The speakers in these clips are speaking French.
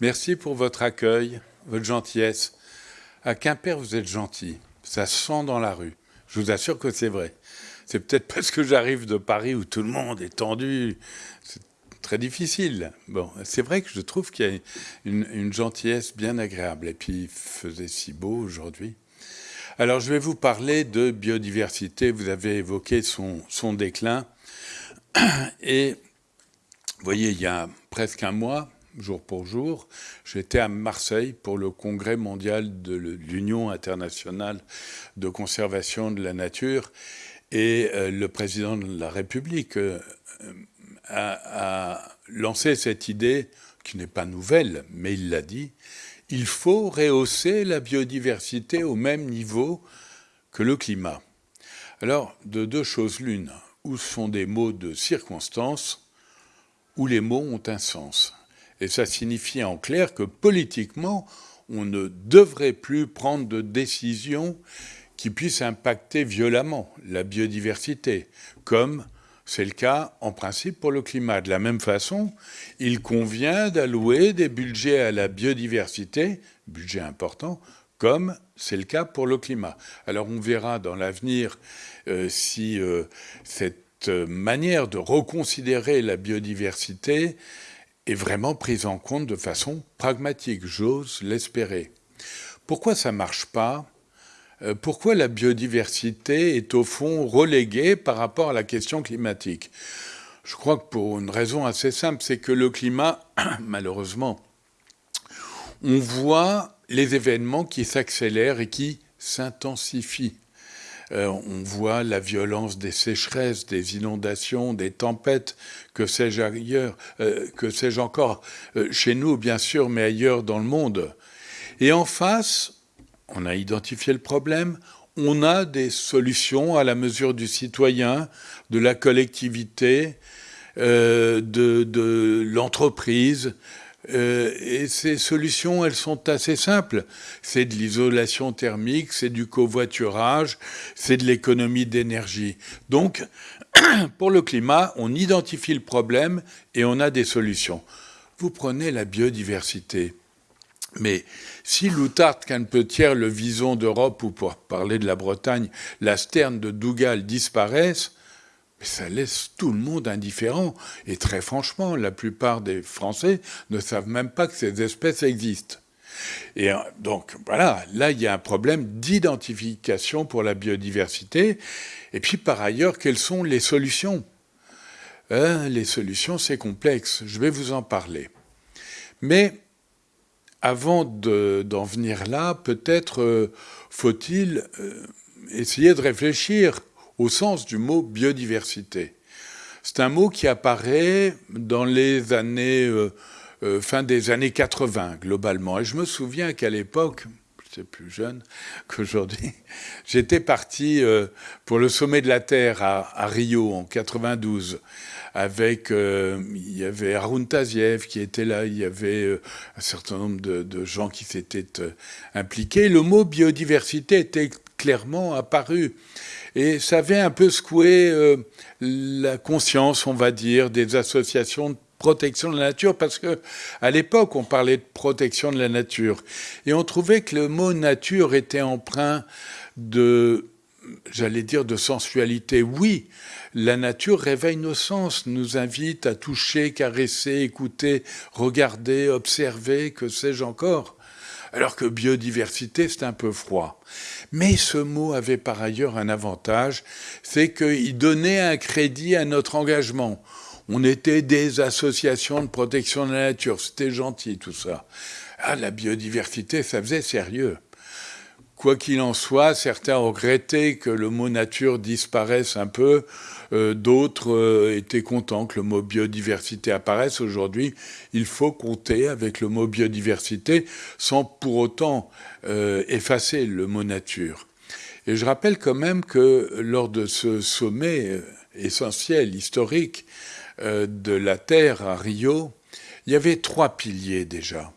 Merci pour votre accueil, votre gentillesse. À Quimper, vous êtes gentil. Ça sent dans la rue. Je vous assure que c'est vrai. C'est peut-être parce que j'arrive de Paris où tout le monde est tendu. C'est très difficile. Bon, c'est vrai que je trouve qu'il y a une, gentillesse bien agréable. Et puis, il faisait si beau aujourd'hui. Alors, je vais vous parler de biodiversité. Vous avez évoqué son, son déclin. Et vous voyez, il y a presque un mois, jour pour jour, j'étais à Marseille pour le congrès mondial de l'Union internationale de conservation de la nature. Et euh, le président de la République euh, a, a, lancé cette idée, qui n'est pas nouvelle, mais il l'a dit, il faut rehausser la biodiversité au même niveau que le climat. Alors, de deux choses l'une, ou ce sont des mots de circonstance, ou les mots ont un sens? Et ça signifie en clair que politiquement, on ne devrait plus prendre de décisions qui puissent impacter violemment la biodiversité, comme c'est le cas en principe pour le climat. De la même façon, il convient d'allouer des budgets à la biodiversité, budget important, comme c'est le cas pour le climat. Alors on verra dans l'avenir euh, si euh, cette manière de reconsidérer la biodiversité est vraiment prise en compte de façon pragmatique, j'ose l'espérer. Pourquoi ça ne marche pas? Euh, Pourquoi la biodiversité est au fond reléguée par rapport à la question climatique? Je crois que pour une raison assez simple, c'est que le climat, malheureusement, on voit les événements qui s'accélèrent et qui s'intensifient. Euh, on voit la violence des sécheresses, des inondations, des tempêtes, que sais-je ailleurs, euh, que sais-je encore, euh, chez nous bien sûr, mais ailleurs dans le monde. Et en face, on a identifié le problème, on a des solutions à la mesure du citoyen, de la collectivité, de, de l'entreprise, euh, et ces solutions, elles sont assez simples. C'est de l'isolation thermique, c'est du covoiturage, c'est de l'économie d'énergie. Donc, pour le climat, on identifie le problème et on a des solutions. Vous prenez la biodiversité. Mais si l'Outard, Canpetière, le Vison d'Europe, ou pour parler de la Bretagne, la Sterne de Dougal disparaissent, ça laisse tout le monde indifférent. Et très franchement, la plupart des Français ne savent même pas que ces espèces existent. Et euh, donc voilà, là il y a un problème d'identification pour la biodiversité. Et puis par ailleurs, quelles sont les solutions? Hein, Les solutions, c'est complexe. Je vais vous en parler. Mais avant d'en venir là, peut-être euh, faut-il euh, essayer de réfléchir au sens du mot biodiversité. C'est un mot qui apparaît dans les années, euh, euh, fin des années 80, globalement. Et je me souviens qu'à l'époque, j'étais plus jeune qu'aujourd'hui, j'étais parti euh, pour le sommet de la Terre à, Rio en 92 avec, il y avait Arun Taziev qui était là, il y avait un certain nombre de, de gens qui s'étaient impliqués. Le mot biodiversité était clairement apparu. Et ça avait un peu secoué euh, la conscience, on va dire, des associations de protection de la nature, parce que à l'époque, on parlait de protection de la nature. Et on trouvait que le mot nature était empreint de, j'allais dire, de sensualité. Oui, la nature réveille nos sens, nous invite à toucher, caresser, écouter, regarder, observer, que sais-je encore alors que biodiversité, c'est un peu froid. Mais ce mot avait par ailleurs un avantage, c'est qu'il donnait un crédit à notre engagement. On était des associations de protection de la nature, c'était gentil tout ça. Ah, la biodiversité, ça faisait sérieux. Quoi qu'il en soit, certains regrettaient que le mot nature disparaisse un peu, euh, d'autres euh, étaient contents que le mot biodiversité apparaisse. Aujourd'hui, il faut compter avec le mot biodiversité sans pour autant euh, effacer le mot nature. Et je rappelle quand même que lors de ce sommet essentiel, historique, de la Terre à Rio, il y avait trois piliers déjà.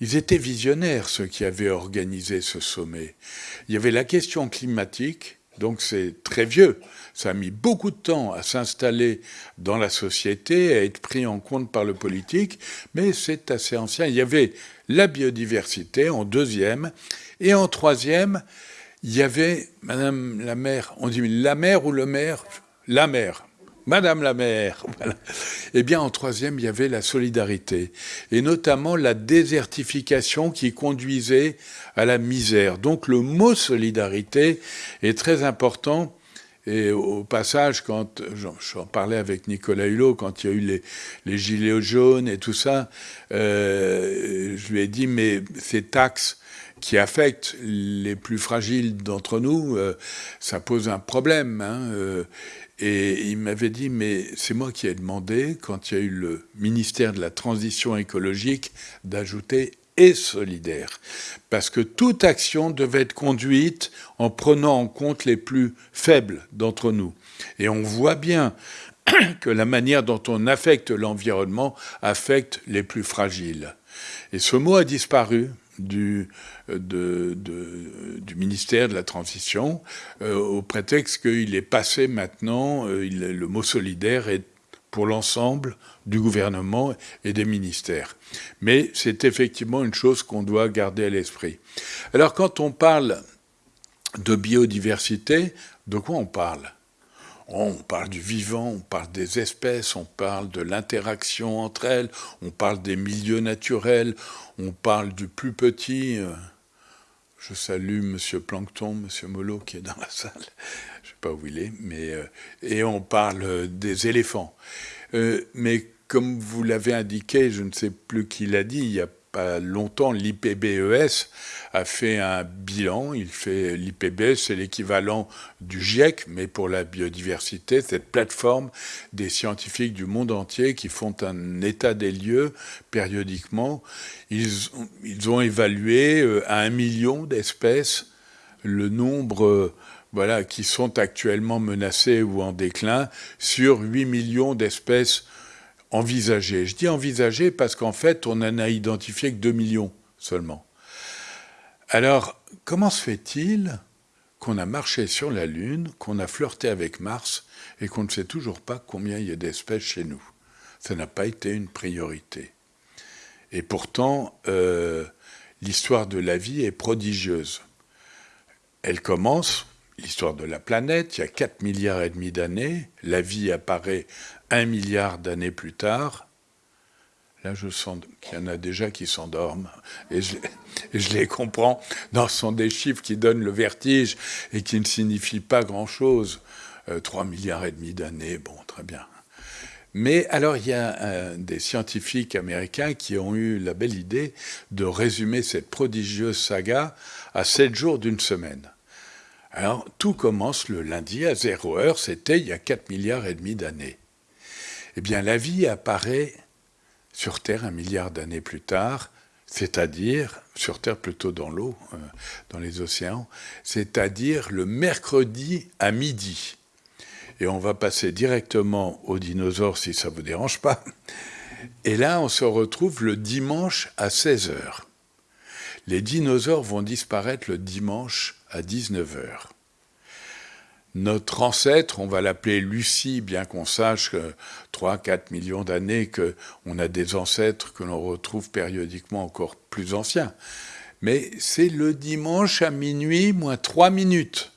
Ils étaient visionnaires, ceux qui avaient organisé ce sommet. Il y avait la question climatique, Donc c'est très vieux. Ça a mis beaucoup de temps à s'installer dans la société, à être pris en compte par le politique, mais c'est assez ancien. Il y avait la biodiversité en deuxième, et en troisième, il y avait Madame la maire, on dit la mère ou le maire La mère. Madame la maire. Eh bien, en troisième, il y avait la solidarité, et notamment la désertification qui conduisait à la misère. Donc le mot solidarité est très important. Et au passage, quand j'en parlais avec Nicolas Hulot, quand il y a eu les, gilets jaunes et tout ça, euh, je lui ai dit, mais ces taxes qui affectent les plus fragiles d'entre nous, euh, ça pose un problème. Hein, euh, et il m'avait dit, mais c'est moi qui ai demandé, quand il y a eu le ministère de la Transition écologique, d'ajouter et solidaire. Parce que toute action devait être conduite en prenant en compte les plus faibles d'entre nous. Et on voit bien que la manière dont on affecte l'environnement affecte les plus fragiles. Et ce mot a disparu du, de, du ministère de la Transition euh, au prétexte qu'il est passé maintenant, euh, le mot solidaire est pour l'ensemble du gouvernement et des ministères. Mais c'est effectivement une chose qu'on doit garder à l'esprit. Alors quand on parle de biodiversité, de quoi on parle? On parle du vivant, on parle des espèces, on parle de l'interaction entre elles, on parle des milieux naturels, on parle du plus petit. Euh, je salue Monsieur Plankton, Monsieur Molo qui est dans la salle, je ne sais pas où il est, mais euh, et on parle des éléphants. Euh, mais comme vous l'avez indiqué, je ne sais plus qui l'a dit, longtemps, l'IPBES a fait un bilan. Il fait l'IPBES, c'est l'équivalent du GIEC, mais pour la biodiversité, cette plateforme des scientifiques du monde entier qui font un état des lieux périodiquement. Ils, ont évalué euh, à un million d'espèces le nombre voilà, qui sont actuellement menacées ou en déclin sur 8 millions d'espèces envisagé. Je dis envisagé parce qu'en fait, on n'en a identifié que 2 millions seulement. Alors, comment se fait-il qu'on a marché sur la Lune, qu'on a flirté avec Mars et qu'on ne sait toujours pas combien il y a d'espèces chez nous? Ça n'a pas été une priorité. Et pourtant, euh, l'histoire de la vie est prodigieuse. Elle commence, l'histoire de la planète, il y a 4 milliards et demi d'années, la vie apparaît un milliard d'années plus tard, là je sens qu'il y en a déjà qui s'endorment, et je, les comprends, dans ce sont des chiffres qui donnent le vertige et qui ne signifient pas grand-chose. 3 euh, milliards et demi d'années, bon, très bien. Mais alors, il y a des scientifiques américains qui ont eu la belle idée de résumer cette prodigieuse saga à 7 jours d'une semaine. Alors, tout commence le lundi à 0 heure, c'était il y a 4 milliards et demi d'années eh bien la vie apparaît sur Terre un milliard d'années plus tard, c'est-à-dire, sur Terre plutôt dans l'eau, euh, dans les océans, c'est-à-dire le mercredi à midi. Et on va passer directement aux dinosaures si ça ne vous dérange pas. Et là, on se retrouve le dimanche à 16 h Les dinosaures vont disparaître le dimanche à 19 h notre ancêtre, on va l'appeler Lucie, bien qu'on sache que 3-4 millions d'années qu'on a des ancêtres que l'on retrouve périodiquement encore plus anciens. Mais c'est le dimanche à minuit moins 3 minutes.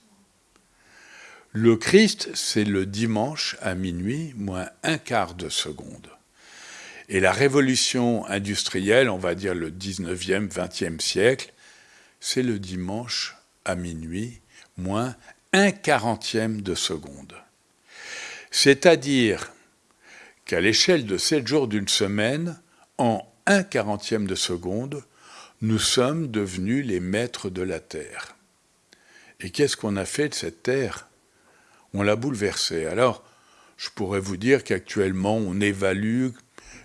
Le Christ, c'est le dimanche à minuit moins un quart de seconde. Et la révolution industrielle, on va dire le 19e, 20e siècle, c'est le dimanche à minuit moins un quarantième de seconde. C'est-à-dire qu'à l'échelle de sept jours d'une semaine, en un quarantième de seconde, nous sommes devenus les maîtres de la Terre. Et qu'est-ce qu'on a fait de cette Terre? On l'a bouleversée. Alors, je pourrais vous dire qu'actuellement, on évalue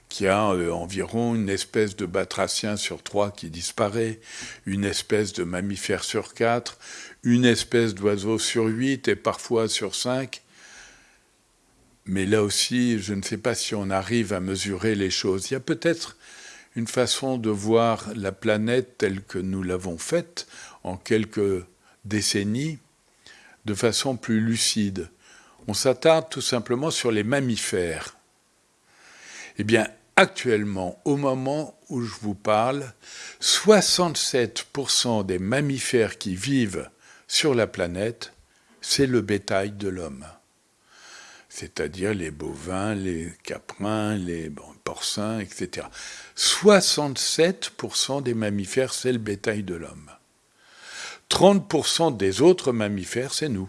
qu'il y a euh, environ une espèce de batracien sur trois qui disparaît, une espèce de mammifère sur quatre, une espèce d'oiseau sur huit et parfois sur cinq. Mais là aussi, je ne sais pas si on arrive à mesurer les choses. Il y a peut-être une façon de voir la planète telle que nous l'avons faite en quelques décennies, de façon plus lucide. On s'attarde tout simplement sur les mammifères. Eh bien, actuellement, au moment où je vous parle, 67% des mammifères qui vivent sur la planète, c'est le bétail de l'homme. C'est-à-dire les bovins, les caprins, les porcins, etc. 67% des mammifères, c'est le bétail de l'homme. 30% des autres mammifères, c'est nous.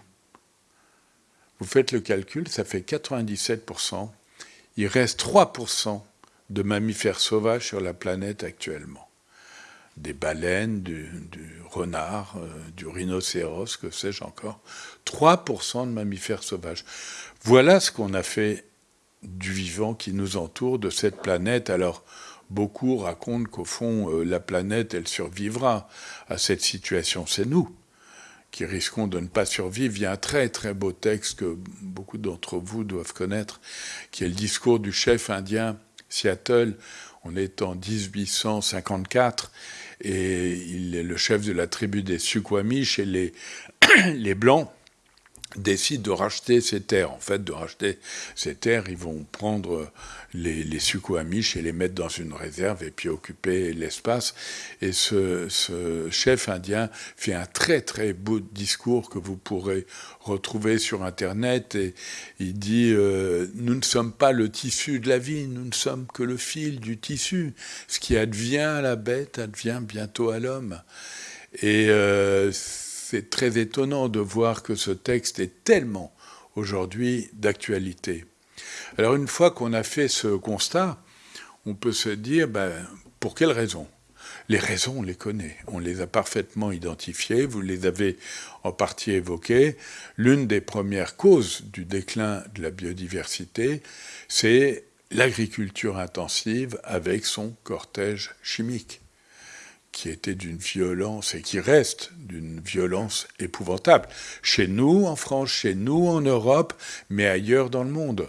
Vous faites le calcul, ça fait 97%. Il reste 3% de mammifères sauvages sur la planète actuellement. Des baleines, du, renard, euh, du rhinocéros, que sais-je encore. 3% de mammifères sauvages. Voilà ce qu'on a fait du vivant qui nous entoure, de cette planète. Alors, beaucoup racontent qu'au fond, euh, la planète, elle survivra à cette situation. C'est nous qui risquons de ne pas survivre. Il y a un très très beau texte que beaucoup d'entre vous doivent connaître, qui est le discours du chef indien Seattle. On est en 1854 et il est le chef de la tribu des Suquamish et les, les Blancs décident de racheter ces terres. En fait, de racheter ces terres, ils vont prendre les, les et les mettre dans une réserve et puis occuper l'espace. Et ce, chef indien fait un très très beau discours que vous pourrez retrouver sur Internet. Et il dit euh, Nous ne sommes pas le tissu de la vie, nous ne sommes que le fil du tissu. Ce qui advient à la bête advient bientôt à l'homme. Et euh, c'est très étonnant de voir que ce texte est tellement aujourd'hui d'actualité. Alors une fois qu'on a fait ce constat, on peut se dire, ben, pour quelles raisons Les raisons, on les connaît, on les a parfaitement identifiées, vous les avez en partie évoquées. L'une des premières causes du déclin de la biodiversité, c'est l'agriculture intensive avec son cortège chimique qui était d'une violence et qui reste d'une violence épouvantable. Chez nous, en France, chez nous, en Europe, mais ailleurs dans le monde.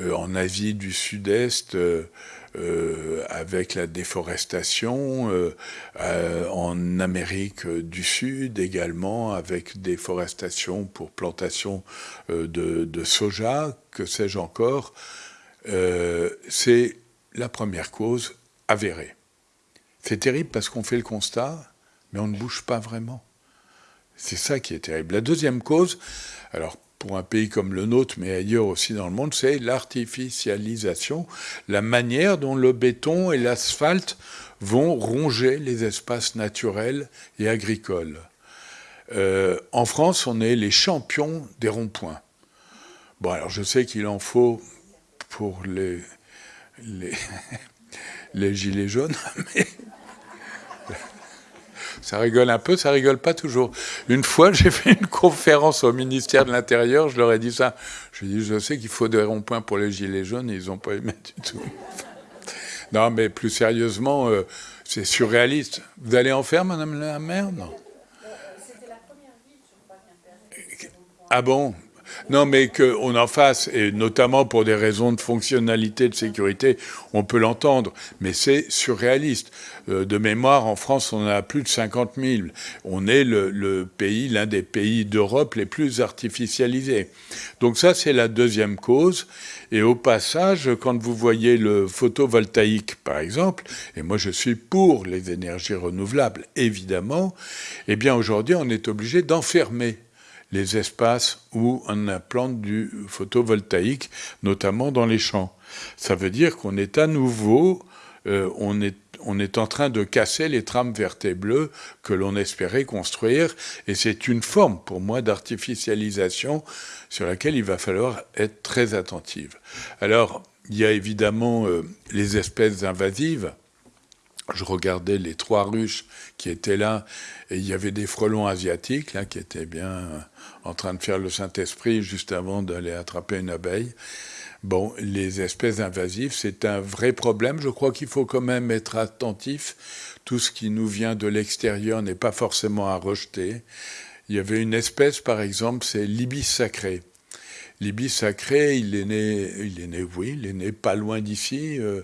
Euh, en Asie du Sud-Est, euh, euh, avec la déforestation, en Amérique du Sud également, avec déforestation pour plantation de, de, soja, que sais-je encore. C'est la première cause avérée. C'est terrible parce qu'on fait le constat, mais on ne bouge pas vraiment. C'est ça qui est terrible. La deuxième cause, alors pour un pays comme le nôtre, mais ailleurs aussi dans le monde, c'est l'artificialisation, la manière dont le béton et l'asphalte vont ronger les espaces naturels et agricoles. Euh, en France, on est les champions des ronds-points. Bon, alors je sais qu'il en faut pour les, les, les gilets jaunes, mais ça rigole un peu, ça rigole pas toujours. Une fois, j'ai fait une conférence au ministère de l'Intérieur, je leur ai dit ça. Je dit, je sais qu'il faut des ronds-points pour les gilets jaunes, et ils n'ont pas aimé du tout. Non, mais plus sérieusement, euh, c'est surréaliste. Vous allez en faire, Madame la maire Non. Ah bon? Non, mais qu'on en fasse, et notamment pour des raisons de fonctionnalité, de sécurité, on peut l'entendre, mais c'est surréaliste. Euh, de mémoire, en France, on a plus de 50 000. On est le, pays, l'un des pays d'Europe les plus artificialisés. Donc ça, c'est la deuxième cause. Et au passage, quand vous voyez le photovoltaïque, par exemple, et moi je suis pour les énergies renouvelables, évidemment, eh bien aujourd'hui, on est obligé d'enfermer les espaces où on implante du photovoltaïque, notamment dans les champs. Ça veut dire qu'on est à nouveau, euh, on, est, on est en train de casser les trames vertes et bleues que l'on espérait construire, et c'est une forme pour moi d'artificialisation sur laquelle il va falloir être très attentive. Alors, il y a évidemment euh, les espèces invasives, je regardais les trois ruches qui étaient là, et il y avait des frelons asiatiques là, qui étaient bien en train de faire le Saint-Esprit juste avant d'aller attraper une abeille. Bon, les espèces invasives, c'est un vrai problème. Je crois qu'il faut quand même être attentif. Tout ce qui nous vient de l'extérieur n'est pas forcément à rejeter. Il y avait une espèce, par exemple, c'est l'ibis sacré. L'ibis sacré, il est né, il est né, oui, il est né pas loin d'ici, euh,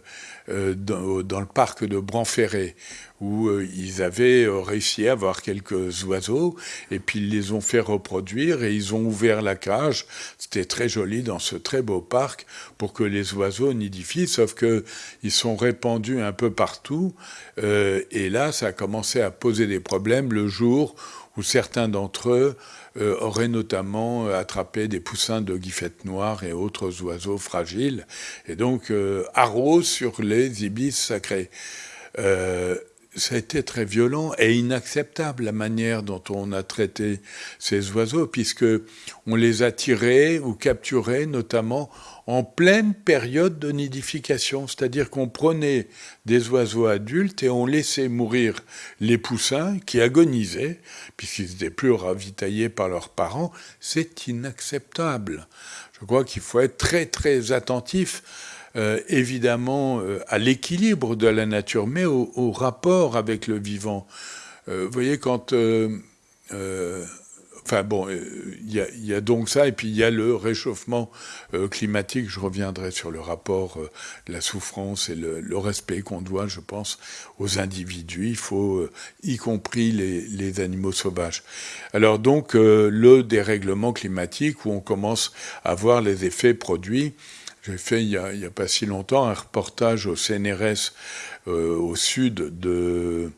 euh, dans, le parc de Branferré, où euh, ils avaient réussi à avoir quelques oiseaux, et puis ils les ont fait reproduire, et ils ont ouvert la cage. C'était très joli dans ce très beau parc pour que les oiseaux nidifient, sauf que ils sont répandus un peu partout, et là, ça a commencé à poser des problèmes le jour où certains d'entre eux euh, auraient notamment attrapé des poussins de guifettes noires et autres oiseaux fragiles, et donc euh, sur les ibis sacrés. Euh, ça a été très violent et inacceptable la manière dont on a traité ces oiseaux, puisque on les a tirés ou capturés notamment en pleine période de nidification, c'est-à-dire qu'on prenait des oiseaux adultes et on laissait mourir les poussins qui agonisaient, puisqu'ils n'étaient plus ravitaillés par leurs parents. C'est inacceptable. Je crois qu'il faut être très très attentif euh, évidemment euh, à l'équilibre de la nature, mais au, rapport avec le vivant. Euh, vous voyez, quand Enfin bon, il y, a donc ça, et puis il y a le réchauffement climatique. Je reviendrai sur le rapport, la souffrance et le, respect qu'on doit, je pense, aux individus. Il faut, y compris les, animaux sauvages. Alors donc, le dérèglement climatique, où on commence à voir les effets produits. J'ai fait il n'y a, pas si longtemps un reportage au CNRS au sud de,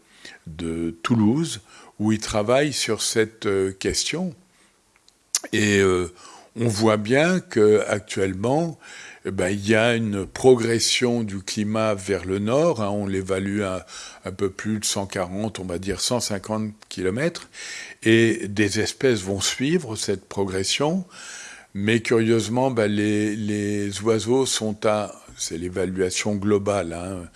Toulouse, où il travaille sur cette euh, question. Et euh, on voit bien qu'actuellement, eh ben, il y a une progression du climat vers le nord. Hein, on l'évalue à un peu plus de 140, on va dire 150 km. Et des espèces vont suivre cette progression. Mais curieusement, ben, les, les, oiseaux sont à, c'est l'évaluation globale, hein,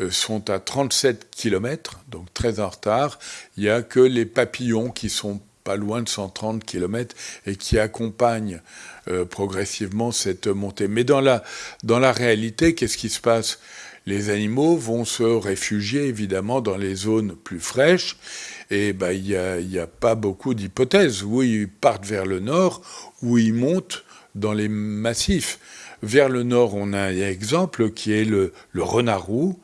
euh, sont à 37 km, donc très en retard. Il n'y a que les papillons qui sont pas loin de 130 km et qui accompagnent euh, progressivement cette montée. Mais dans la, dans la réalité, qu'est-ce qui se passe? Les animaux vont se réfugier évidemment dans les zones plus fraîches et ben, il n'y a, y a pas beaucoup d'hypothèses. Où ils partent vers le nord, ou ils montent dans les massifs. Vers le nord, on a un exemple qui est le, le renard roux,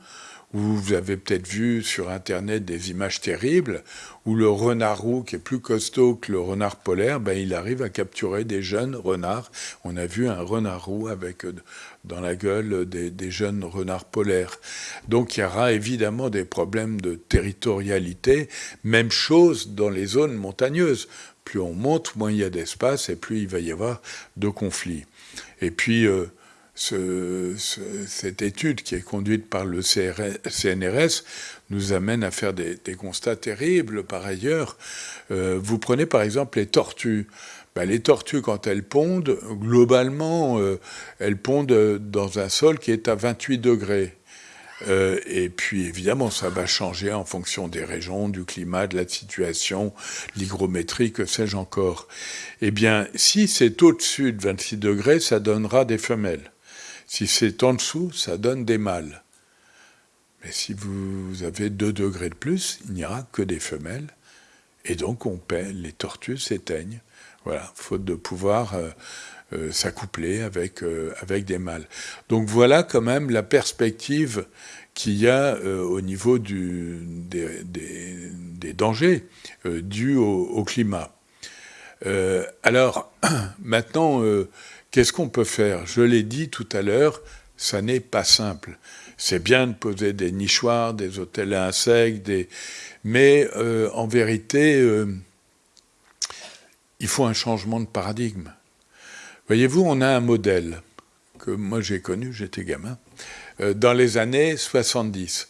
vous avez peut-être vu sur Internet des images terribles où le renard roux, qui est plus costaud que le renard polaire, ben, il arrive à capturer des jeunes renards. On a vu un renard roux avec euh, dans la gueule des, des jeunes renards polaires. Donc il y aura évidemment des problèmes de territorialité. Même chose dans les zones montagneuses. Plus on monte, moins il y a d'espace et plus il va y avoir de conflits. Et puis, euh, ce, ce, cette étude qui est conduite par le CNRS nous amène à faire des, constats terribles par ailleurs. Euh, vous prenez par exemple les tortues. Ben, les tortues, quand elles pondent, globalement, euh, elles pondent dans un sol qui est à 28 degrés. Euh, et puis évidemment, ça va changer en fonction des régions, du climat, de la situation, l'hygrométrie, que sais-je encore. Eh bien, si c'est au-dessus de 26 degrés, ça donnera des femelles. Si c'est en dessous, ça donne des mâles. Mais si vous avez 2 degrés de plus, il n'y aura que des femelles. Et donc, on les tortues s'éteignent. Voilà, faute de pouvoir euh, euh, s'accoupler avec, euh, avec des mâles. Donc voilà quand même la perspective qu'il y a au niveau des, des, dangers dus au, au climat. alors, maintenant, Qu'est-ce qu'on peut faire? Je l'ai dit tout à l'heure, ça n'est pas simple. C'est bien de poser des nichoirs, des hôtels à insectes, mais euh, en vérité, euh, il faut un changement de paradigme. Voyez-vous, on a un modèle que moi j'ai connu, j'étais gamin, euh, dans les années 70.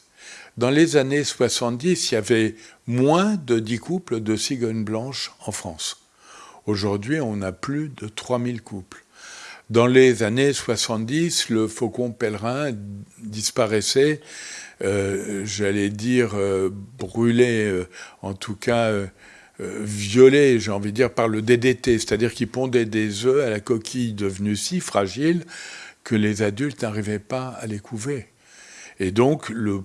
Dans les années 70, il y avait moins de 10 couples de cigognes blanches en France. Aujourd'hui, on a plus de 3000 couples. Dans les années 70, le faucon pèlerin disparaissait, euh, j'allais dire euh, brûlé, euh, en tout cas violé, j'ai envie de dire, par le DDT, c'est-à-dire qu'il pondait des œufs à la coquille devenue si fragile que les adultes n'arrivaient pas à les couver. Et donc le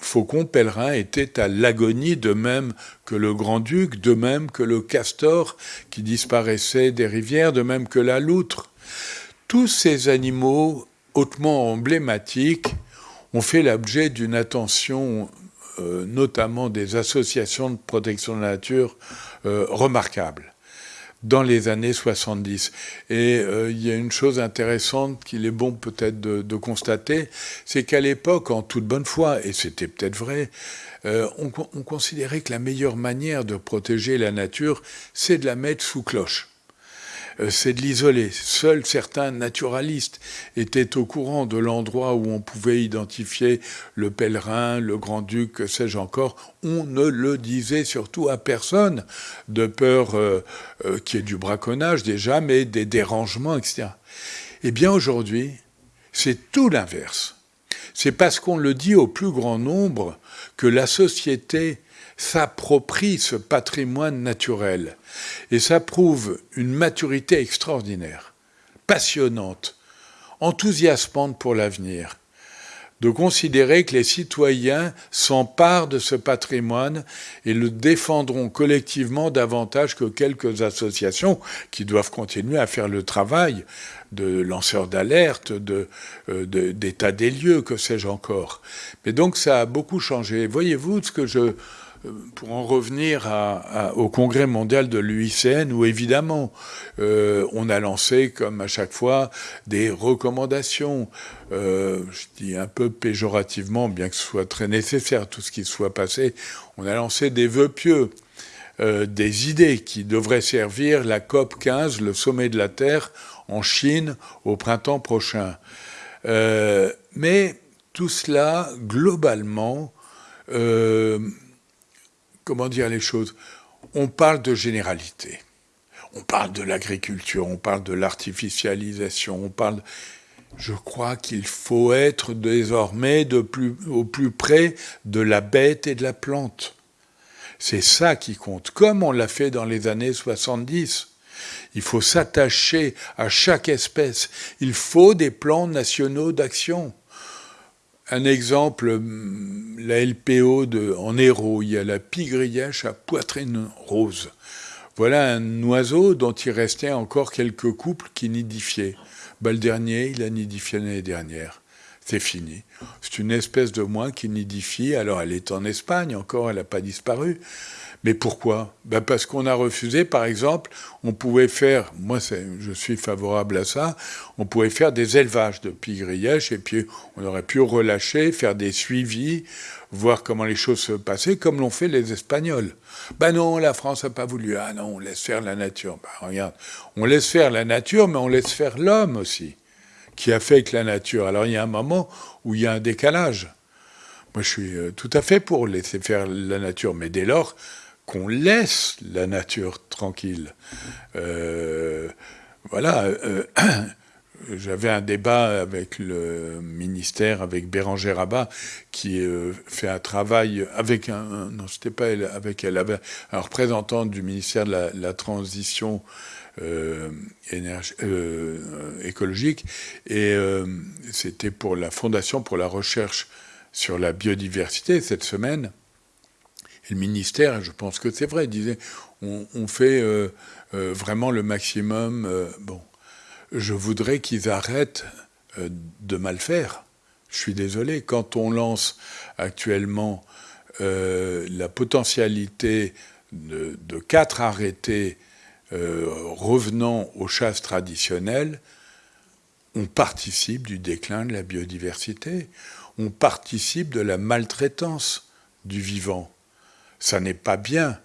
faucon pèlerin était à l'agonie, de même que le grand-duc, de même que le castor qui disparaissait des rivières, de même que la loutre. Tous ces animaux hautement emblématiques ont fait l'objet d'une attention, euh, notamment des associations de protection de la nature, euh, remarquable dans les années 70. Et euh, il y a une chose intéressante qu'il est bon peut-être de, constater, c'est qu'à l'époque, en toute bonne foi, et c'était peut-être vrai, on, considérait que la meilleure manière de protéger la nature, c'est de la mettre sous cloche. Euh, c'est de l'isoler. Seuls certains naturalistes étaient au courant de l'endroit où on pouvait identifier le pèlerin, le grand-duc, que sais-je encore. On ne le disait surtout à personne, de peur euh, euh, qu'il y ait du braconnage déjà, mais des dérangements, etc. Eh bien aujourd'hui, c'est tout l'inverse. C'est parce qu'on le dit au plus grand nombre que la société s'approprie ce patrimoine naturel. Et ça prouve une maturité extraordinaire, passionnante, enthousiasmante pour l'avenir, de considérer que les citoyens s'emparent de ce patrimoine et le défendront collectivement davantage que quelques associations qui doivent continuer à faire le travail de lanceurs d'alerte, euh, d'état de, des lieux, que sais-je encore. Mais donc ça a beaucoup changé. Voyez-vous ce que je pour en revenir au congrès mondial de l'UICN, où évidemment euh, on a lancé, comme à chaque fois, des recommandations, euh, je dis un peu péjorativement, bien que ce soit très nécessaire tout ce qui soit passé, on a lancé des vœux pieux, euh, des idées qui devraient servir la COP 15, le sommet de la Terre, en Chine au printemps prochain. mais tout cela, globalement, comment dire les choses On parle de généralité. On parle de l'agriculture, on parle de l'artificialisation, on parle... Je crois qu'il faut être désormais au plus près de la bête et de la plante. C'est ça qui compte, comme on l'a fait dans les années 70. Il faut s'attacher à chaque espèce. Il faut des plans nationaux d'action. Un exemple, hum, la LPO de, en Hérault, il y a la pigrièche à poitrine rose. Voilà un oiseau dont il restait encore quelques couples qui nidifiaient. Bah, le dernier, il a nidifié l'année dernière. C'est fini. C'est une espèce de moins qui nidifie. Alors elle est en Espagne encore, elle n'a pas disparu. Mais pourquoi? Ben Parce qu'on a refusé, par exemple, on pouvait faire, moi je suis favorable à ça, on pouvait faire des élevages de pigrièches et puis on aurait pu relâcher, faire des suivis, voir comment les choses se passaient, comme l'ont fait les Espagnols. Ben non, la France n'a pas voulu. Ah non, on laisse faire la nature. Ben regarde, on laisse faire la nature, mais on laisse faire l'homme aussi, qui affecte la nature. Alors il y a un moment où il y a un décalage. Moi, je suis euh, tout à fait pour laisser faire la nature, mais dès lors, qu'on laisse la nature tranquille. Euh, voilà. Euh, j'avais un débat avec le ministère, avec Bérangère Rabat, qui euh, fait un travail avec un, non, c'était pas elle, avec un représentant du ministère de la, transition écologique, et c'était pour la Fondation pour la recherche sur la biodiversité cette semaine. Le ministère, je pense que c'est vrai, disait on, fait euh, euh, vraiment le maximum. Euh, bon, je voudrais qu'ils arrêtent de mal faire. Je suis désolé, quand on lance actuellement la potentialité de quatre arrêtés revenant aux chasses traditionnelles, on participe du déclin de la biodiversité, on participe de la maltraitance du vivant ça n'est pas bien.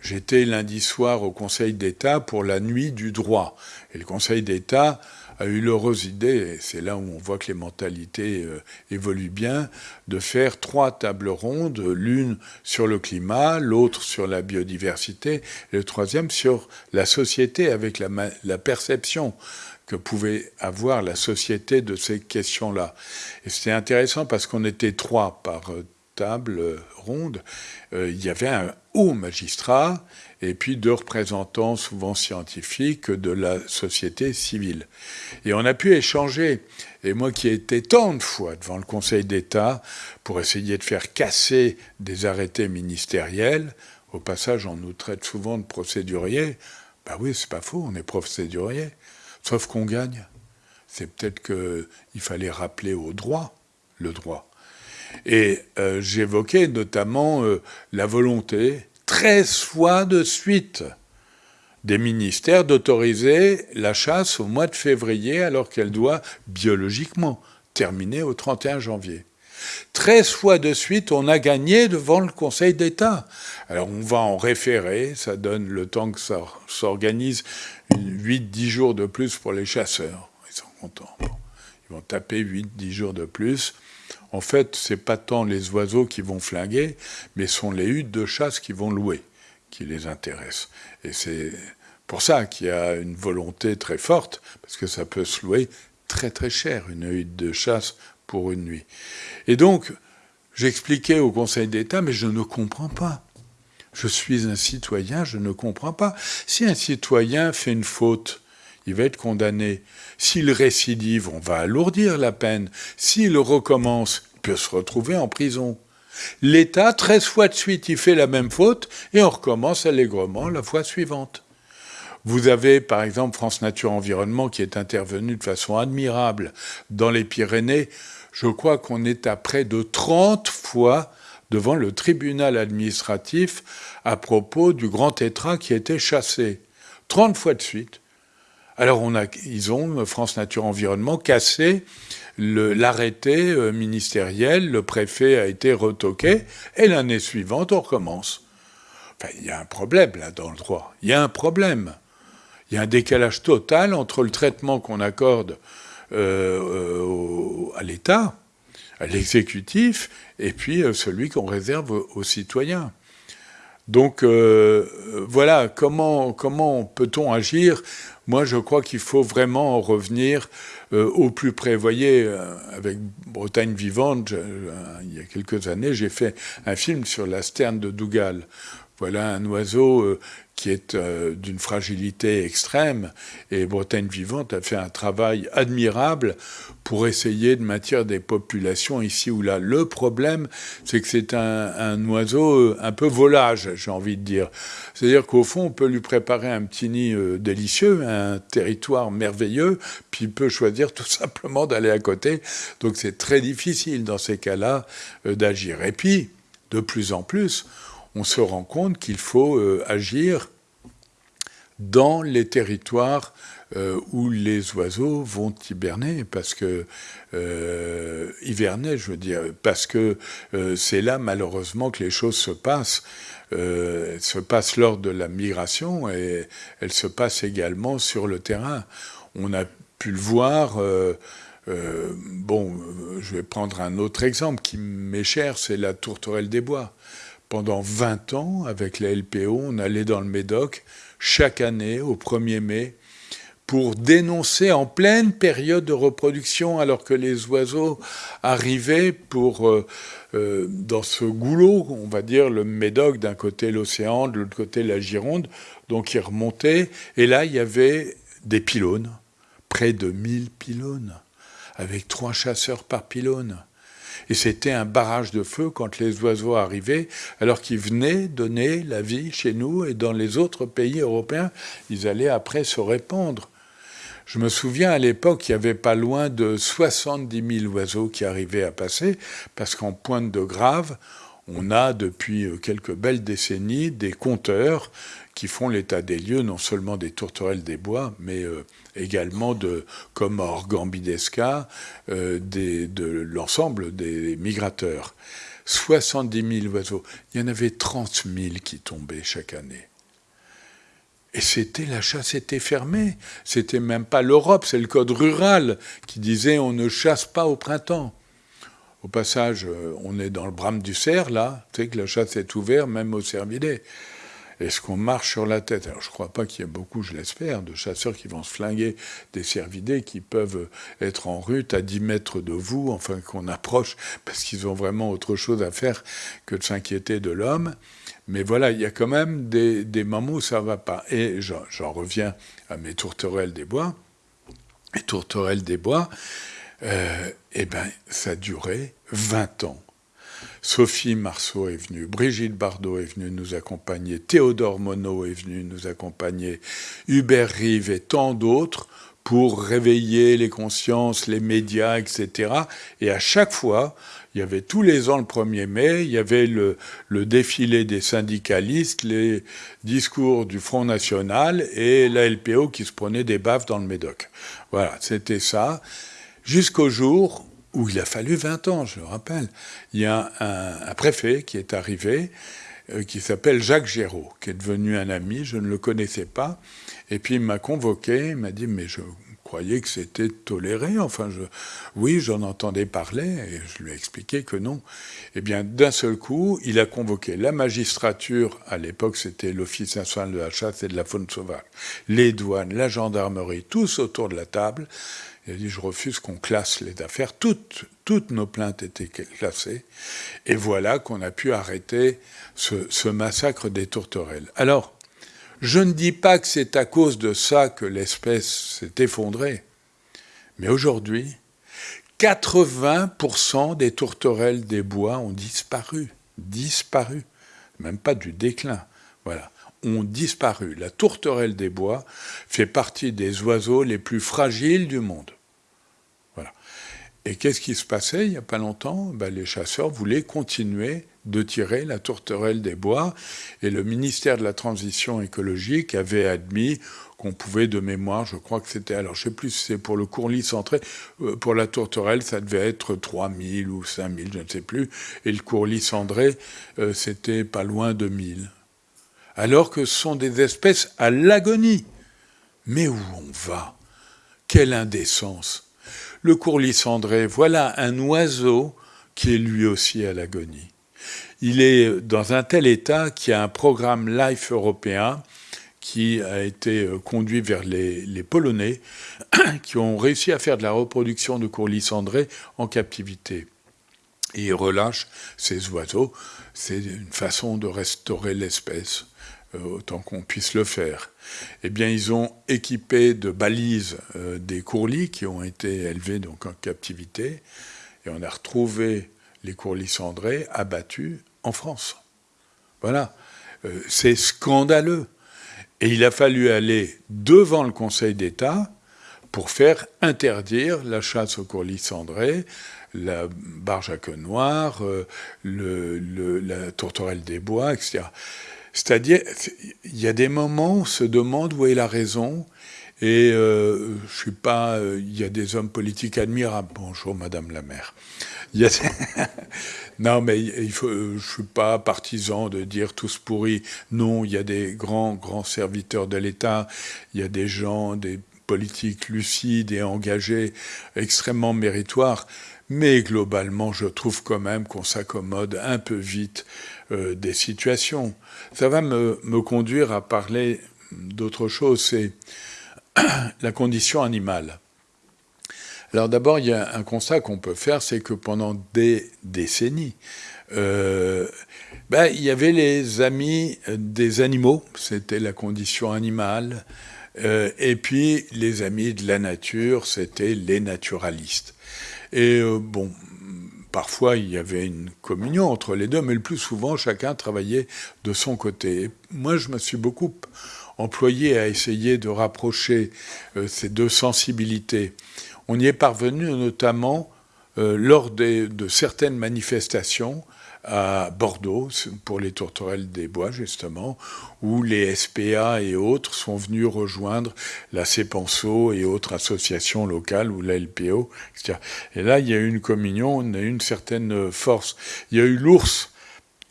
J'étais lundi soir au Conseil d'État pour la nuit du droit. Et le Conseil d'État a eu l'heureuse idée, et c'est là où on voit que les mentalités euh, évoluent bien, de faire trois tables rondes, l'une sur le climat, l'autre sur la biodiversité, et le troisième sur la société, avec la, perception que pouvait avoir la société de ces questions-là. Et c'était intéressant parce qu'on était trois par euh, table ronde, euh, il y avait un haut magistrat et puis deux représentants souvent scientifiques de la société civile. Et on a pu échanger. Et moi qui ai été tant de fois devant le Conseil d'État pour essayer de faire casser des arrêtés ministériels, au passage on nous traite souvent de procéduriers, ben oui c'est pas faux, on est procédurier, sauf qu'on gagne. c'est peut-être qu'il fallait rappeler au droit le droit. Et euh, j'évoquais notamment euh, la volonté, 13 fois de suite, des ministères d'autoriser la chasse au mois de février alors qu'elle doit biologiquement terminer au 31 janvier. 13 fois de suite, on a gagné devant le Conseil d'État. Alors on va en référer, ça donne le temps que ça s'organise, 8-10 jours de plus pour les chasseurs. Ils sont contents. Ils vont taper 8-10 jours de plus. En fait, c'est pas tant les oiseaux qui vont flinguer, mais sont les huttes de chasse qui vont louer qui les intéressent. Et c'est pour ça qu'il y a une volonté très forte, parce que ça peut se louer très très cher, une hutte de chasse pour une nuit. Et donc, j'expliquais au Conseil d'État, mais je ne comprends pas. Je suis un citoyen, je ne comprends pas. Si un citoyen fait une faute, il va être condamné. S'il récidive, on va alourdir la peine. S'il recommence, il peut se retrouver en prison. L'État, 13 fois de suite, il fait la même faute et on recommence allègrement la fois suivante. Vous avez par exemple France Nature Environnement qui est intervenu de façon admirable dans les Pyrénées. Je crois qu'on est à près de 30 fois devant le tribunal administratif à propos du grand tétra qui été chassé. 30 fois de suite. Alors on a, ils ont, France Nature Environnement, cassé l'arrêté euh, ministériel, le préfet a été retoqué, et l'année suivante, on recommence. Enfin, il y a un problème là dans le droit. Il y a un problème. Il y a un décalage total entre le traitement qu'on accorde euh, euh, à l'État, à l'exécutif, et puis celui qu'on réserve aux, citoyens. Donc voilà, comment, comment peut-on agir Moi, je crois qu'il faut vraiment en revenir euh, au plus près. Vous voyez, euh, avec Bretagne vivante, euh, il y a quelques années, j'ai fait un film sur la sterne de Dougal. Voilà un oiseau qui est d'une fragilité extrême, et Bretagne Vivante a fait un travail admirable pour essayer de maintenir des populations ici ou là. Le problème, c'est que c'est un, oiseau un peu volage, j'ai envie de dire. C'est-à-dire qu'au fond, on peut lui préparer un petit nid délicieux, un territoire merveilleux, puis il peut choisir tout simplement d'aller à côté. Donc c'est très difficile dans ces cas-là d'agir. Et puis, de plus en plus, on se rend compte qu'il faut euh, agir dans les territoires euh, où les oiseaux vont hiberner, parce que euh, je veux dire, parce que c'est là malheureusement que les choses se passent. elles se passent lors de la migration et elles se passent également sur le terrain. On a pu le voir. bon, je vais prendre un autre exemple qui m'est cher, c'est la tourterelle des bois. Pendant 20 ans, avec la LPO, on allait dans le Médoc chaque année, au 1er mai, pour dénoncer en pleine période de reproduction, alors que les oiseaux arrivaient pour, euh, euh, dans ce goulot, on va dire, le Médoc, d'un côté l'océan, de l'autre côté la Gironde, donc ils remontaient, et là, il y avait des pylônes, près de 1000 pylônes, avec trois chasseurs par pylône. Et c'était un barrage de feu quand les oiseaux arrivaient, alors qu'ils venaient donner la vie chez nous et dans les autres pays européens. Ils allaient après se répandre. Je me souviens à l'époque, il y avait pas loin de 70 000 oiseaux qui arrivaient à passer, parce qu'en pointe de Grave, on a depuis quelques belles décennies des compteurs qui font l'état des lieux, non seulement des tourterelles des bois, mais euh, également de Comores gambidesca, euh, de l'ensemble des migrateurs. 70 000 oiseaux. Il y en avait 30 000 qui tombaient chaque année. Et c'était, la chasse était fermée. C'était même pas l'Europe, c'est le code rural qui disait on ne chasse pas au printemps. Au passage, euh, on est dans le brame du cerf, là, tu sais que la chasse est ouverte, même au cervidés. Est-ce qu'on marche sur la tête? Alors, je ne crois pas qu'il y ait beaucoup, je l'espère, de chasseurs qui vont se flinguer des cervidés qui peuvent être en route à 10 mètres de vous, enfin qu'on approche, parce qu'ils ont vraiment autre chose à faire que de s'inquiéter de l'homme. Mais voilà, il y a quand même des, moments où ça ne va pas. Et j'en reviens à mes tourterelles des bois. Les tourterelles des bois, euh, eh ben, ça duré 20 ans. Sophie Marceau est venue, Brigitte Bardot est venue nous accompagner, Théodore Monod est venu nous accompagner, Hubert Rive et tant d'autres pour réveiller les consciences, les médias, etc. Et à chaque fois, il y avait tous les ans le 1er mai, il y avait le, défilé des syndicalistes, les discours du Front National et la LPO qui se prenait des baffes dans le Médoc. Voilà, c'était ça. Jusqu'au jour où il a fallu 20 ans, je le rappelle. Il y a un, préfet qui est arrivé, euh, qui s'appelle Jacques Géraud, qui est devenu un ami, je ne le connaissais pas, et puis il m'a convoqué, il m'a dit, mais je croyais que c'était toléré, enfin, je, oui, j'en entendais parler, et je lui ai expliqué que non. Eh bien, d'un seul coup, il a convoqué la magistrature, à l'époque c'était l'Office national de la chasse et de la faune sauvage, les douanes, la gendarmerie, tous autour de la table, il a dit, je refuse qu'on classe les affaires. Toutes, toutes nos plaintes étaient classées. Et voilà qu'on a pu arrêter ce, ce, massacre des tourterelles. Alors, je ne dis pas que c'est à cause de ça que l'espèce s'est effondrée. Mais aujourd'hui, 80% des tourterelles des bois ont disparu. Disparu. Même pas du déclin. Voilà ont disparu. La tourterelle des bois fait partie des oiseaux les plus fragiles du monde. Voilà. Et qu'est-ce qui se passait il n'y a pas longtemps? Ben, Les chasseurs voulaient continuer de tirer la tourterelle des bois et le ministère de la Transition écologique avait admis qu'on pouvait de mémoire, je crois que c'était, alors je sais plus si c'est pour le courlis centré, euh, pour la tourterelle ça devait être 3000 ou 5000, je ne sais plus, et le courlis cendré euh, c'était pas loin de 1000 alors que ce sont des espèces à l'agonie. Mais où on va? Quelle indécence Le courlis cendré, voilà un oiseau qui est lui aussi à l'agonie. Il est dans un tel état qu'il y a un programme LIFE européen qui a été euh, conduit vers les, Polonais, qui ont réussi à faire de la reproduction de courlis cendré en captivité. Et ils relâchent ces oiseaux. C'est une façon de restaurer l'espèce. Euh, autant qu'on puisse le faire. Eh bien, ils ont équipé de balises euh, des courlis qui ont été élevés donc en captivité, et on a retrouvé les courlis cendrés abattus en France. Voilà, euh, c'est scandaleux. Et il a fallu aller devant le Conseil d'État pour faire interdire la chasse aux courlis cendrés, la barge à queue noire, la tourterelle des bois, etc. C'est-à-dire, il y a des moments où on se demande où est la raison, et euh, je suis pas, euh, il y a des hommes politiques admirables. Bonjour, Madame la maire. Y a non, mais il faut, euh, je suis pas partisan de dire tous pourris. Non, il y a des grands, grands serviteurs de l'État. Il y a des gens, des politiques lucides et engagés, extrêmement méritoires. Mais globalement, je trouve quand même qu'on s'accommode un peu vite euh, des situations. Ça va me, conduire à parler d'autre chose, c'est la condition animale. Alors d'abord, il y a un constat qu'on peut faire, c'est que pendant des décennies, euh, ben, il y avait les amis des animaux, c'était la condition animale, euh, et puis les amis de la nature, c'était les naturalistes. Et euh, bon, parfois il y avait une communion entre les deux, mais le plus souvent chacun travaillait de son côté. moi, je me suis beaucoup employé à essayer de rapprocher euh, ces deux sensibilités. On y est parvenu notamment euh, lors de certaines manifestations à Bordeaux, pour les tourterelles des bois, justement, où les SPA et autres sont venus rejoindre la CEPANSO et autres associations locales, ou la LPO, etc. Et là, il y a eu une communion, on a eu une certaine force. Il y a eu l'ours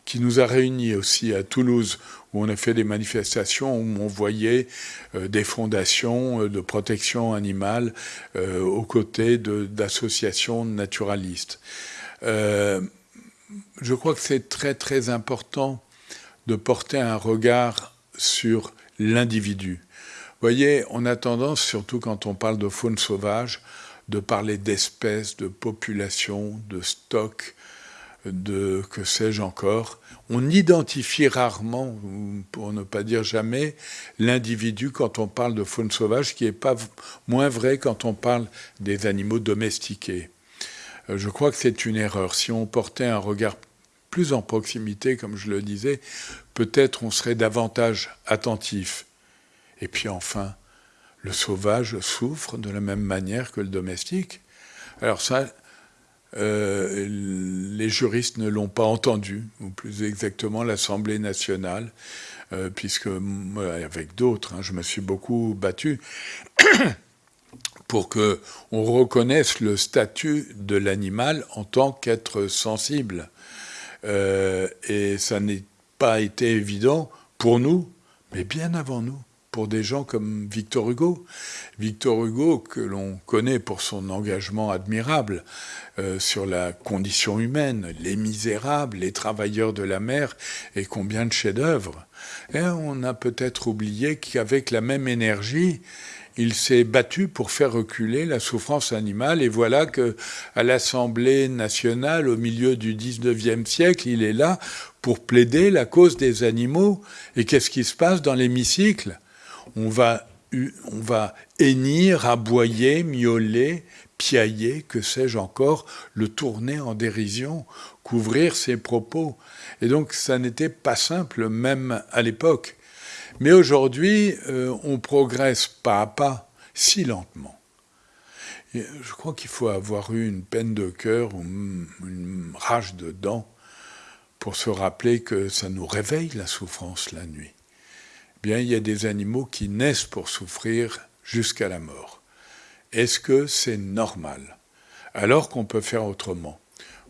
qui nous a réunis aussi à Toulouse, où on a fait des manifestations où on voyait euh, des fondations euh, de protection animale euh, aux côtés d'associations naturalistes je crois que c'est très très important de porter un regard sur l'individu. Vous voyez, on a tendance, surtout quand on parle de faune sauvage, de parler d'espèces, de populations, de stocks, de que sais-je encore. On identifie rarement, pour ne pas dire jamais, l'individu quand on parle de faune sauvage, ce qui n'est pas moins vrai quand on parle des animaux domestiqués. Euh, je crois que c'est une erreur. Si on portait un regard plus en proximité, comme je le disais, peut-être on serait davantage attentif. Et puis enfin, le sauvage souffre de la même manière que le domestique. Alors ça, euh, les juristes ne l'ont pas entendu, ou plus exactement l'Assemblée nationale, euh, puisque avec d'autres, hein, je me suis beaucoup battu pour que on reconnaisse le statut de l'animal en tant qu'être sensible. Euh, et ça n'est pas été évident pour nous, mais bien avant nous pour des gens comme Victor Hugo. Victor Hugo, que l'on connaît pour son engagement admirable euh, sur la condition humaine, les misérables, les travailleurs de la mer, et combien de chefs-d'œuvre. Et on a peut-être oublié qu'avec la même énergie, il s'est battu pour faire reculer la souffrance animale, et voilà que à l'Assemblée nationale, au milieu du 19e siècle, il est là pour plaider la cause des animaux. Et qu'est-ce qui se passe dans l'hémicycle? On va, on va hennir, aboyer, miauler, piailler, que sais-je encore, le tourner en dérision, couvrir ses propos. Et donc ça n'était pas simple, même à l'époque. Mais aujourd'hui, euh, on progresse pas à pas, si lentement. je crois qu'il faut avoir eu une peine de cœur ou une rage de dents pour se rappeler que ça nous réveille la souffrance la nuit bien il y a des animaux qui naissent pour souffrir jusqu'à la mort. Est-ce que c'est normal? Alors qu'on peut faire autrement.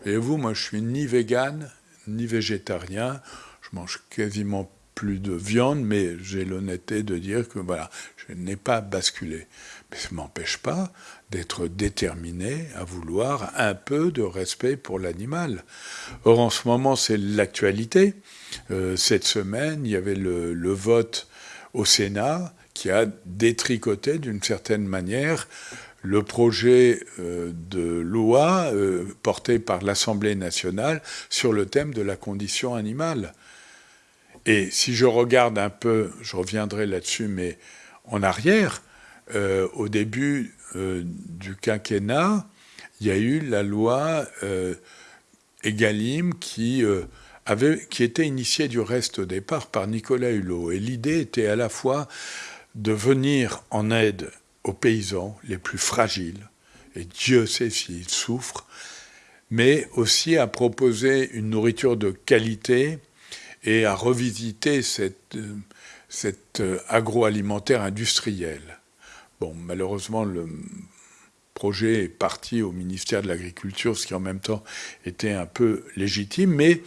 Voyez-vous, moi je suis ni vegan, ni végétarien, je mange quasiment plus de viande, mais j'ai l'honnêteté de dire que voilà, je n'ai pas basculé. Mais ça ne m'empêche pas d'être déterminé à vouloir un peu de respect pour l'animal. Or, en ce moment, c'est l'actualité. Euh, cette semaine, il y avait le, vote au Sénat qui a détricoté d'une certaine manière le projet euh, de loi euh, porté par l'Assemblée nationale sur le thème de la condition animale. Et si je regarde un peu, je reviendrai là-dessus, mais en arrière, au début du quinquennat, il y a eu la loi Egalim qui qui était initié du reste au départ par Nicolas Hulot. Et l'idée était à la fois de venir en aide aux paysans les plus fragiles, et Dieu sait s'ils souffrent, mais aussi à proposer une nourriture de qualité et à revisiter cette, cette agroalimentaire industriel. Bon, malheureusement, le projet est parti au ministère de l'Agriculture, ce qui en même temps était un peu légitime, mais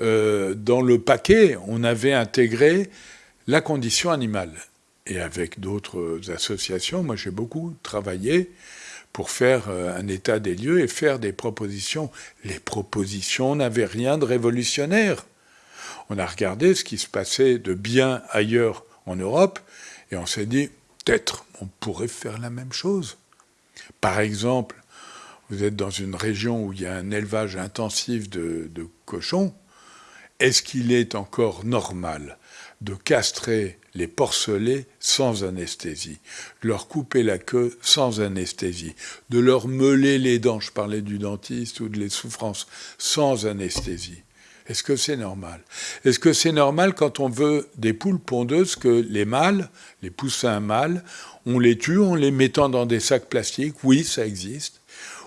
euh, dans le paquet, on avait intégré la condition animale. Et avec d'autres associations, moi j'ai beaucoup travaillé pour faire euh, un état des lieux et faire des propositions. Les propositions n'avaient rien de révolutionnaire. On a regardé ce qui se passait de bien ailleurs en Europe et on s'est dit, peut-être on pourrait faire la même chose. Par exemple, vous êtes dans une région où il y a un élevage intensif de, cochons, est-ce qu'il est encore normal de castrer les porcelets sans anesthésie, de leur couper la queue sans anesthésie, de leur meuler les dents, je parlais du dentiste, ou de les souffrances, sans anesthésie? Est-ce que c'est normal? Est-ce que c'est normal quand on veut des poules pondeuses que les mâles, les poussins mâles, on les tue en les mettant dans des sacs plastiques? Oui, ça existe.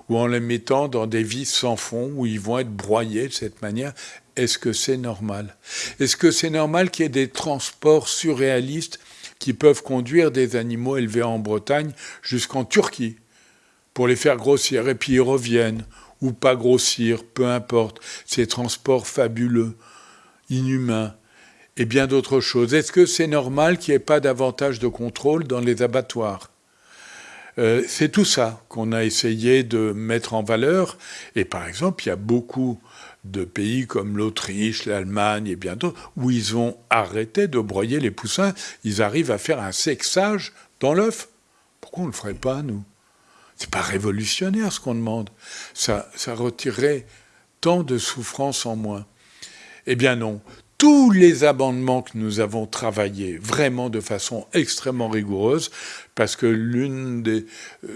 Ou en les mettant dans des vis sans fond où ils vont être broyés de cette manière. Est-ce que c'est normal? Est-ce que c'est normal qu'il y ait des transports surréalistes qui peuvent conduire des animaux élevés en Bretagne jusqu'en Turquie pour les faire grossir et puis ils reviennent? Ou pas grossir, peu importe, ces transports fabuleux, inhumains et bien d'autres choses. Est-ce que c'est normal qu'il n'y ait pas davantage de contrôle dans les abattoirs? Euh, C'est tout ça qu'on a essayé de mettre en valeur. Et par exemple, il y a beaucoup de pays comme l'Autriche, l'Allemagne et bien d'autres, où ils ont arrêté de broyer les poussins. Ils arrivent à faire un sexage dans l'œuf. Pourquoi on ne le ferait pas, nous? C'est pas révolutionnaire ce qu'on demande. Ça, ça retirerait tant de souffrance en moins. Eh bien non. Tous les amendements que nous avons travaillés vraiment de façon extrêmement rigoureuse, parce que l'une des,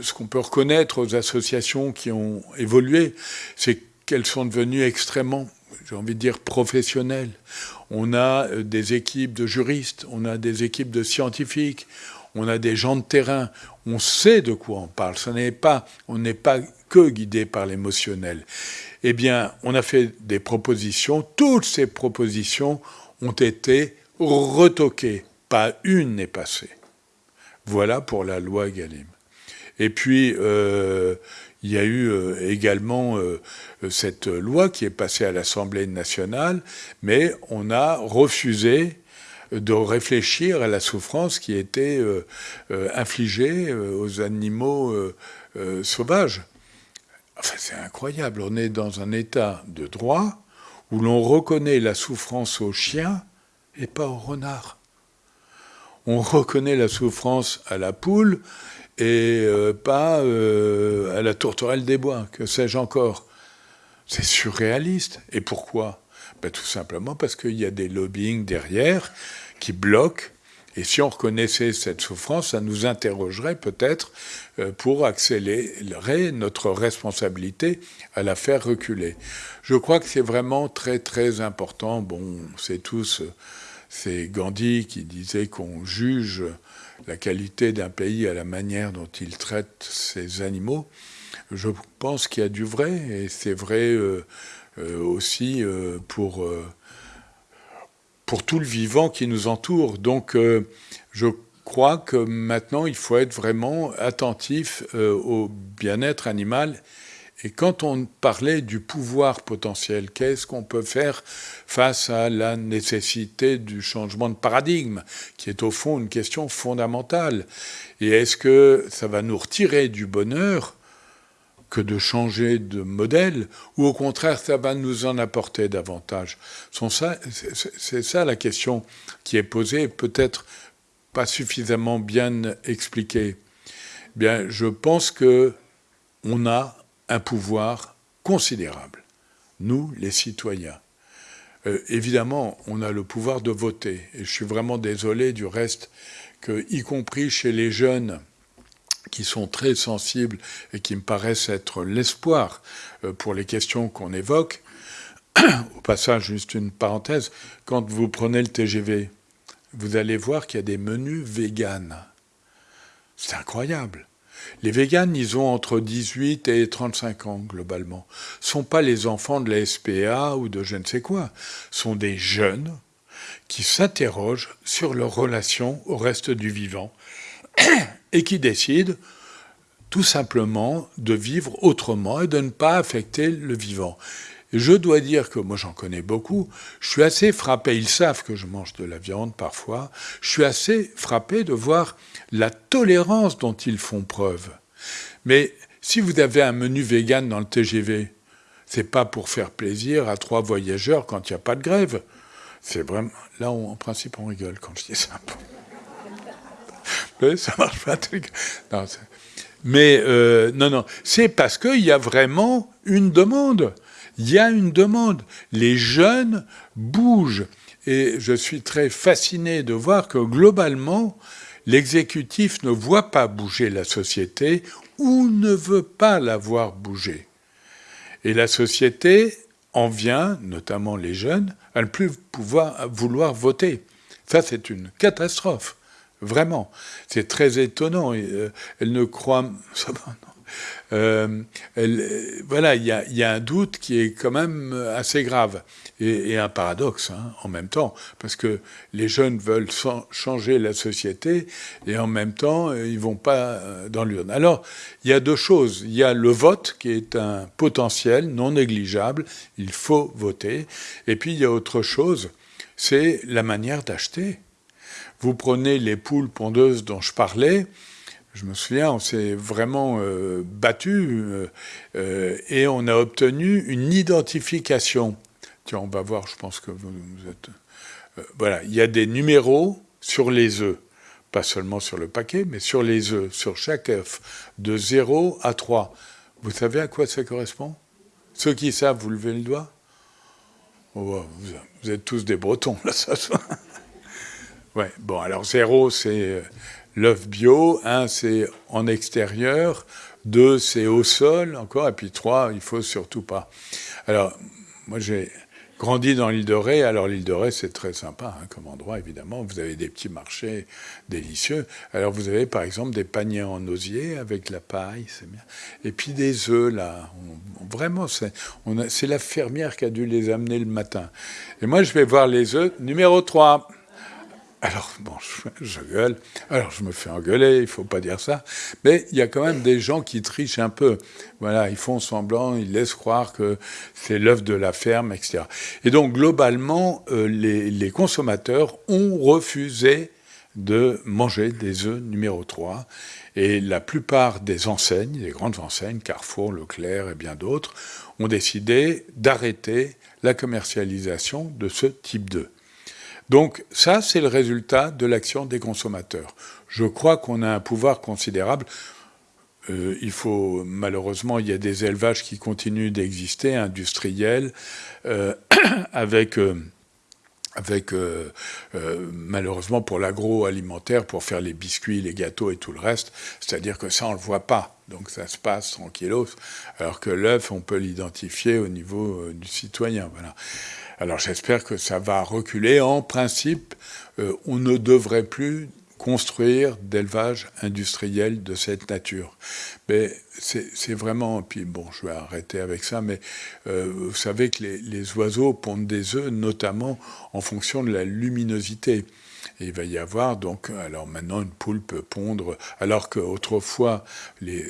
ce qu'on peut reconnaître aux associations qui ont évolué, c'est qu'elles sont devenues extrêmement, j'ai envie de dire, professionnelles. On a euh, des équipes de juristes, on a des équipes de scientifiques, on a des gens de terrain, on sait de quoi on parle, ce n'est pas, on n'est pas que guidé par l'émotionnel. Eh bien, on a fait des propositions, toutes ces propositions ont été retoquées, pas une n'est passée. Voilà pour la loi Galim. Et puis, euh, il y a eu euh, également euh, cette loi qui est passée à l'Assemblée nationale, mais on a refusé de réfléchir à la souffrance qui était infligée aux animaux sauvages. Enfin, c'est incroyable. On est dans un état de droit où l'on reconnaît la souffrance aux chiens et pas aux renards. On reconnaît la souffrance à la poule et euh, pas euh, à la tourterelle des bois, que sais-je encore? C'est surréaliste. Et pourquoi? Ben, Tout simplement parce qu'il y a des lobbying derrière qui bloquent. Et si on reconnaissait cette souffrance, ça nous interrogerait peut-être euh, pour accélérer notre responsabilité à la faire reculer. Je crois que c'est vraiment très très important. Bon, c'est tous, c'est Gandhi qui disait qu'on juge la qualité d'un pays à la manière dont il traite ses animaux, je pense qu'il y a du vrai, et c'est vrai euh, euh, aussi euh, pour, pour tout le vivant qui nous entoure. Donc je crois que maintenant, il faut être vraiment attentif au bien-être animal et quand on parlait du pouvoir potentiel, qu'est-ce qu'on peut faire face à la nécessité du changement de paradigme, qui est au fond une question fondamentale? Et est-ce que ça va nous retirer du bonheur que de changer de modèle, ou au contraire, ça va nous en apporter davantage C'est ça la question qui est posée, peut-être pas suffisamment bien expliquée. Bien, je pense que on a un pouvoir considérable, nous les citoyens. Euh, évidemment, on a le pouvoir de voter, et je suis vraiment désolé du reste y compris chez les jeunes, qui sont très sensibles et qui me paraissent être l'espoir euh, pour les questions qu'on évoque. Au passage, juste une parenthèse, quand vous prenez le TGV, vous allez voir qu'il y a des menus véganes. C'est incroyable. Les véganes, ils ont entre 18 et 35 ans, globalement. Ce sont pas les enfants de la SPA ou de je ne sais quoi. Ce sont des jeunes qui s'interrogent sur leur relation au reste du vivant et qui décident tout simplement de vivre autrement et de ne pas affecter le vivant. je dois dire que moi j'en connais beaucoup, je suis assez frappé, ils savent que je mange de la viande parfois, je suis assez frappé de voir la tolérance dont ils font preuve. Mais si vous avez un menu vegan dans le TGV, c'est pas pour faire plaisir à trois voyageurs quand il n'y a pas de grève. C'est vraiment... Là, en principe, on rigole quand je dis ça. Ça marche pas. Non, mais euh, non, non, c'est parce qu'il y a vraiment une demande. Il y a une demande. Les jeunes bougent. Et je suis très fasciné de voir que globalement, l'exécutif ne voit pas bouger la société ou ne veut pas la voir bouger. Et la société en vient, notamment les jeunes, à ne plus pouvoir vouloir voter. Ça, c'est une catastrophe, vraiment. C'est très étonnant. Euh, elle ne croit... Euh, voilà, il y a, un doute qui est quand même assez grave et, un paradoxe hein, en même temps, parce que les jeunes veulent changer la société et en même temps euh, ils vont pas euh, dans l'urne. Alors il y a deux choses. Il y a le vote qui est un potentiel non négligeable. Il faut voter. Et puis il y a autre chose, c'est la manière d'acheter. Vous prenez les poules pondeuses dont je parlais je me souviens, on s'est vraiment euh, battu euh, euh, et on a obtenu une identification. Tiens, on va voir, je pense que vous, êtes... voilà, il y a des numéros sur les œufs, pas seulement sur le paquet, mais sur les œufs, sur chaque œuf, de 0 à 3. Vous savez à quoi ça correspond? Ceux qui savent, vous levez le doigt? Oh, vous, êtes tous des Bretons, là, ça. Ouais, bon, alors 0, c'est l'œuf bio, un c'est en extérieur, deux c'est au sol encore, et puis trois il faut surtout pas. Alors moi j'ai grandi dans l'île de Ré. Alors l'île de Ré, c'est très sympa hein, comme endroit, évidemment. Vous avez des petits marchés délicieux. Alors vous avez par exemple des paniers en osier avec la paille, c'est bien. Et puis des œufs, là. vraiment, c'est la fermière qui a dû les amener le matin. Et moi, je vais voir les œufs. Numéro 3. Alors, bon, je, gueule. Alors, je me fais engueuler, il faut pas dire ça. Mais il y a quand même des gens qui trichent un peu. Voilà, ils font semblant, ils laissent croire que c'est l'œuvre de la ferme, etc. Et donc, globalement, euh, les, consommateurs ont refusé de manger des œufs numéro 3. Et la plupart des enseignes, les grandes enseignes, Carrefour, Leclerc et bien d'autres, ont décidé d'arrêter la commercialisation de ce type d'œufs. Donc ça, c'est le résultat de l'action des consommateurs. Je crois qu'on a un pouvoir considérable. Euh, il faut malheureusement, il y a des élevages qui continuent d'exister, industriels, euh, avec euh, avec malheureusement pour l'agroalimentaire, pour faire les biscuits, les gâteaux et tout le reste. C'est-à-dire que ça, on le voit pas. Donc ça se passe tranquillos. Alors que l'œuf, on peut l'identifier au niveau du citoyen. Voilà. Alors j'espère que ça va reculer. En principe, euh, on ne devrait plus construire d'élevage industriel de cette nature. Mais c'est vraiment, puis bon, je vais arrêter avec ça, mais euh, vous savez que les, oiseaux pondent des œufs, notamment en fonction de la luminosité. Et il va y avoir donc, alors maintenant une poule peut pondre, alors qu'autrefois les,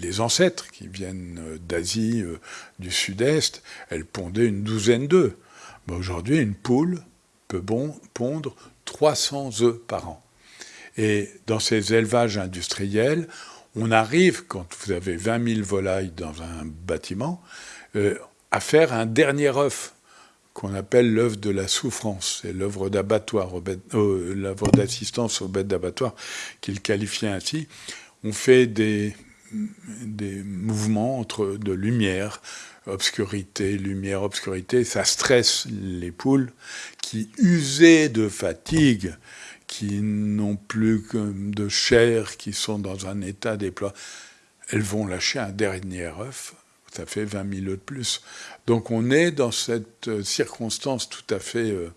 les ancêtres qui viennent d'Asie, euh, du Sud-Est, elles pondaient une douzaine d'œufs. Aujourd'hui, une poule peut bon, pondre 300 œufs par an. Et dans ces élevages industriels, on arrive, quand vous avez 20 000 volailles dans un bâtiment, euh, à faire un dernier œuf qu'on appelle l'œuvre de la souffrance. C'est l'œuvre d'abattoir, euh, l'œuvre d'assistance aux bêtes d'abattoir qu'il qualifiait ainsi. On fait des, des mouvements entre de lumière, obscurité, lumière, obscurité, ça stresse les poules qui, usées de fatigue, qui n'ont plus que de chair, qui sont dans un état déploie, elles vont lâcher un dernier œuf, ça fait 20 000 œufs de plus. Donc on est dans cette circonstance tout à fait, euh,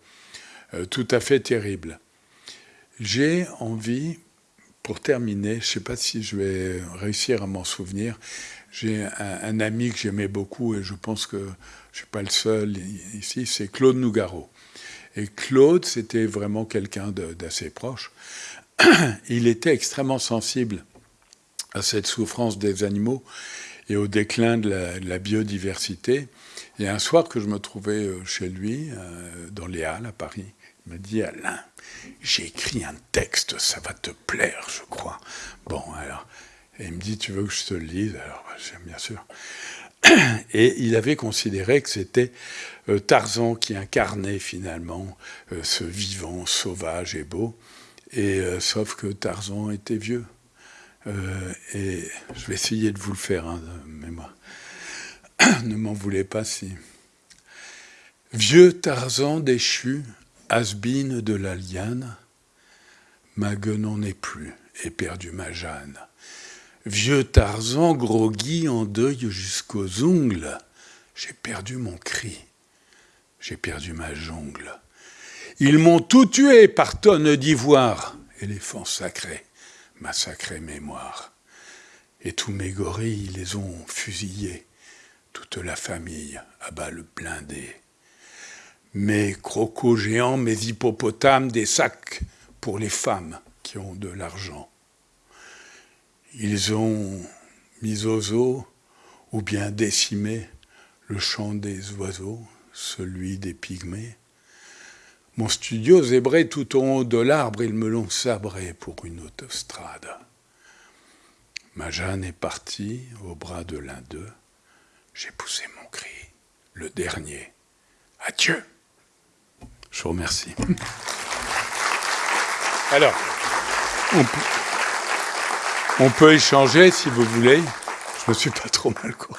euh, tout à fait terrible. J'ai envie, pour terminer, je ne sais pas si je vais réussir à m'en souvenir, j'ai un, ami que j'aimais beaucoup et je pense que je ne suis pas le seul ici, c'est Claude Nougaro. Et Claude, c'était vraiment quelqu'un d'assez proche. Il était extrêmement sensible à cette souffrance des animaux et au déclin de la, biodiversité. Et un soir que je me trouvais euh, chez lui, euh, dans les Halles à Paris, m'a dit Alain, j'ai écrit un texte, ça va te plaire, je crois. Bon, alors, et il me dit, tu veux que je te le lise? Alors, bah, j'aime bien sûr. Et il avait considéré que c'était euh, Tarzan qui incarnait finalement euh, ce vivant, sauvage et beau. Et euh, sauf que Tarzan était vieux. et je vais essayer de vous le faire, hein, mais moi, ne m'en voulez pas si. Vieux Tarzan déchu, Asbine de la liane, ma guenon n'est plus, et perdu ma Jeanne. Vieux Tarzan, groggy, en deuil jusqu'aux ongles, j'ai perdu mon cri, j'ai perdu ma jongle. Ils m'ont tout tué par tonnes d'ivoire, éléphant sacré, ma sacrée mémoire. Et tous mes gorilles les ont fusillés, toute la famille à balles blindées. Mes crocos géants, mes hippopotames, des sacs pour les femmes qui ont de l'argent. Ils ont mis aux eaux ou bien décimé le chant des oiseaux, celui des pygmées. Mon studio zébré tout en haut de l'arbre, ils me l'ont sabré pour une autostrade. Ma Jeanne est partie au bras de l'un d'eux. J'ai poussé mon cri, le dernier. Adieu. Je vous remercie. Alors, on peut... On peut échanger si vous voulez. Je me suis pas trop mal quoi.